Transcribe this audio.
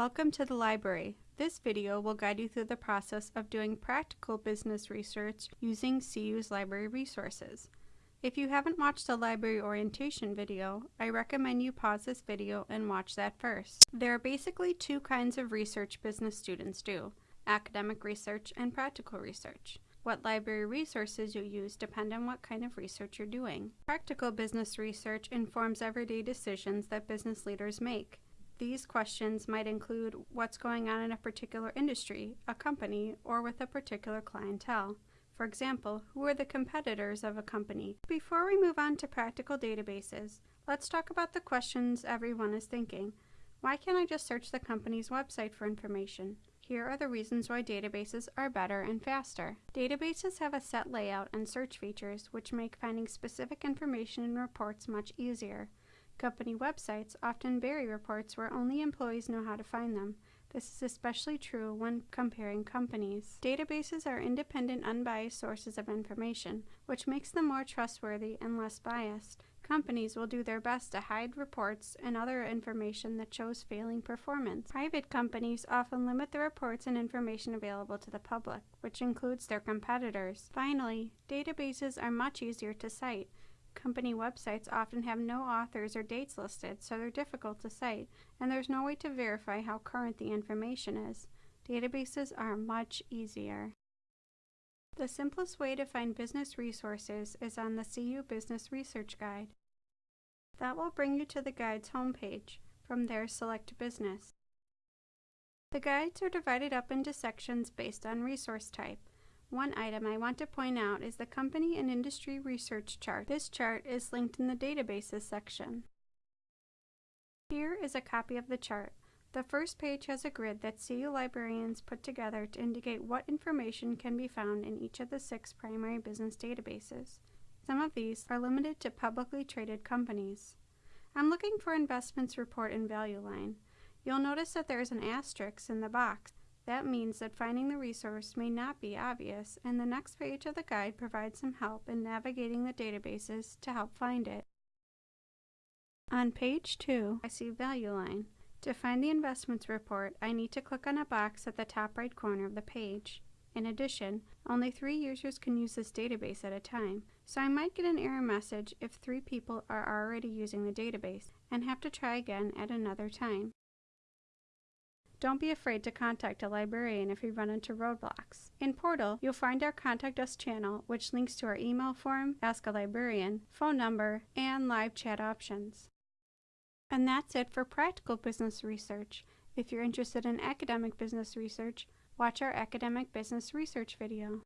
Welcome to the library. This video will guide you through the process of doing practical business research using CU's library resources. If you haven't watched the library orientation video, I recommend you pause this video and watch that first. There are basically two kinds of research business students do, academic research and practical research. What library resources you use depend on what kind of research you're doing. Practical business research informs everyday decisions that business leaders make. These questions might include what's going on in a particular industry, a company, or with a particular clientele. For example, who are the competitors of a company? Before we move on to practical databases, let's talk about the questions everyone is thinking. Why can't I just search the company's website for information? Here are the reasons why databases are better and faster. Databases have a set layout and search features which make finding specific information in reports much easier. Company websites often bury reports where only employees know how to find them. This is especially true when comparing companies. Databases are independent, unbiased sources of information, which makes them more trustworthy and less biased. Companies will do their best to hide reports and other information that shows failing performance. Private companies often limit the reports and information available to the public, which includes their competitors. Finally, databases are much easier to cite. Company websites often have no authors or dates listed, so they're difficult to cite, and there's no way to verify how current the information is. Databases are much easier. The simplest way to find business resources is on the CU Business Research Guide. That will bring you to the guide's homepage. From there, select Business. The guides are divided up into sections based on resource type. One item I want to point out is the Company and Industry Research Chart. This chart is linked in the Databases section. Here is a copy of the chart. The first page has a grid that CU librarians put together to indicate what information can be found in each of the six primary business databases. Some of these are limited to publicly traded companies. I'm looking for Investments Report and Value Line. You'll notice that there is an asterisk in the box. That means that finding the resource may not be obvious, and the next page of the guide provides some help in navigating the databases to help find it. On page 2, I see Value Line. To find the investments report, I need to click on a box at the top right corner of the page. In addition, only three users can use this database at a time, so I might get an error message if three people are already using the database and have to try again at another time. Don't be afraid to contact a librarian if you run into roadblocks. In Portal, you'll find our Contact Us channel, which links to our email form, Ask a Librarian, phone number, and live chat options. And that's it for practical business research. If you're interested in academic business research, watch our academic business research video.